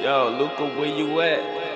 Yo, Luca, where you at?